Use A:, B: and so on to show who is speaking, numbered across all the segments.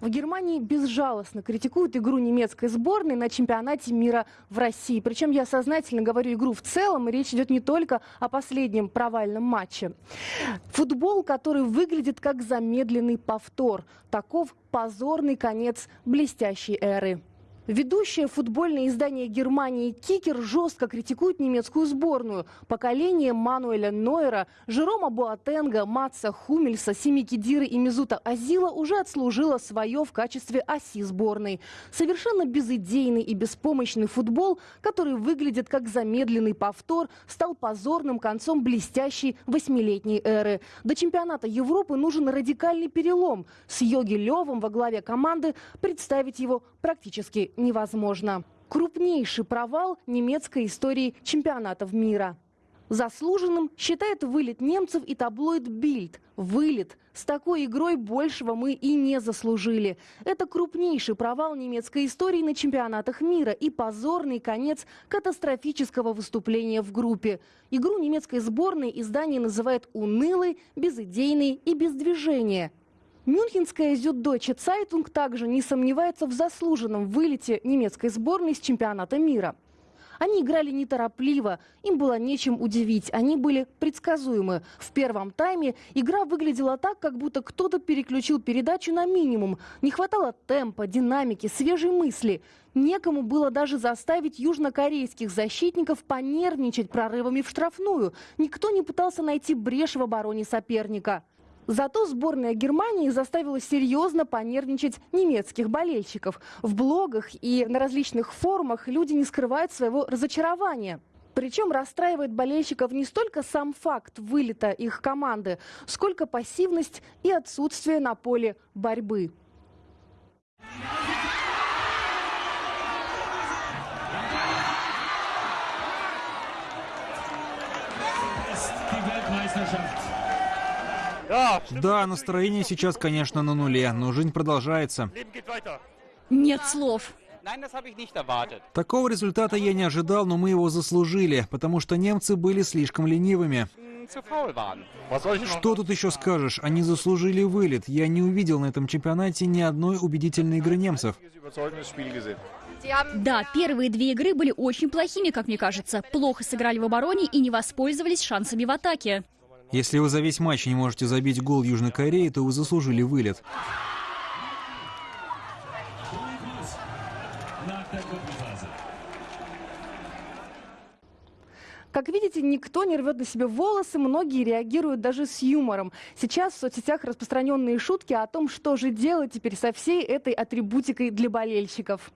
A: В Германии безжалостно критикуют игру немецкой сборной на чемпионате мира в России. Причем я сознательно говорю игру в целом, и речь идет не только о последнем провальном матче. Футбол, который выглядит как замедленный повтор. Таков позорный конец блестящей эры. Ведущее футбольное издание Германии «Кикер» жестко критикует немецкую сборную. Поколение Мануэля Нойера, Жерома Буатенга, Матса Хумельса, Сими Кидиры и Мизута Азила уже отслужило свое в качестве оси сборной. Совершенно безыдейный и беспомощный футбол, который выглядит как замедленный повтор, стал позорным концом блестящей восьмилетней эры. До чемпионата Европы нужен радикальный перелом. С Йоги Левом во главе команды представить его практически невозможно. Крупнейший провал немецкой истории чемпионатов мира. Заслуженным считает вылет немцев и таблоид «Бильд». Вылет. С такой игрой большего мы и не заслужили. Это крупнейший провал немецкой истории на чемпионатах мира и позорный конец катастрофического выступления в группе. Игру немецкой сборной издание называет унылой, безыдейной и без движения. Мюнхенская Зюддойче Цайтунг также не сомневается в заслуженном вылете немецкой сборной с чемпионата мира. Они играли неторопливо, им было нечем удивить, они были предсказуемы. В первом тайме игра выглядела так, как будто кто-то переключил передачу на минимум. Не хватало темпа, динамики, свежей мысли. Некому было даже заставить южнокорейских защитников понервничать прорывами в штрафную. Никто не пытался найти брешь в обороне соперника. Зато сборная Германии заставила серьезно понервничать немецких болельщиков. В блогах и на различных форумах люди не скрывают своего разочарования. Причем расстраивает болельщиков не столько сам факт вылета их команды, сколько пассивность и отсутствие на поле борьбы.
B: Да, настроение сейчас, конечно, на нуле, но жизнь продолжается.
C: Нет слов.
B: Такого результата я не ожидал, но мы его заслужили, потому что немцы были слишком ленивыми. Что тут еще скажешь? Они заслужили вылет. Я не увидел на этом чемпионате ни одной убедительной игры немцев.
C: Да, первые две игры были очень плохими, как мне кажется. Плохо сыграли в обороне и не воспользовались шансами в атаке.
B: Если вы за весь матч не можете забить гол Южной Кореи, то вы заслужили вылет.
A: Как видите, никто не рвет на себе волосы, многие реагируют даже с юмором. Сейчас в соцсетях распространенные шутки о том, что же делать теперь со всей этой атрибутикой для болельщиков.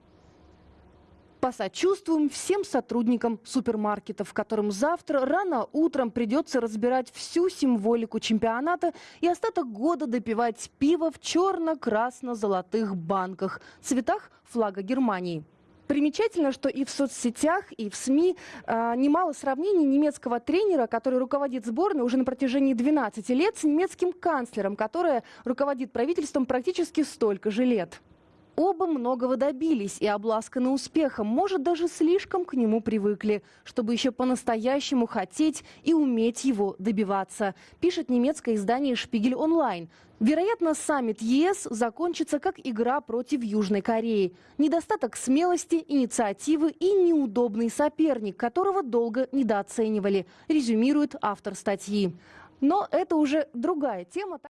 A: Посочувствуем всем сотрудникам супермаркетов, которым завтра рано утром придется разбирать всю символику чемпионата и остаток года допивать пиво в черно-красно-золотых банках, цветах флага Германии. Примечательно, что и в соцсетях, и в СМИ э, немало сравнений немецкого тренера, который руководит сборной уже на протяжении 12 лет, с немецким канцлером, который руководит правительством практически столько же лет. Оба многого добились и обласканы успехом, может, даже слишком к нему привыкли, чтобы еще по-настоящему хотеть и уметь его добиваться, пишет немецкое издание «Шпигель онлайн». Вероятно, саммит ЕС закончится как игра против Южной Кореи. Недостаток смелости, инициативы и неудобный соперник, которого долго недооценивали, резюмирует автор статьи. Но это уже другая тема.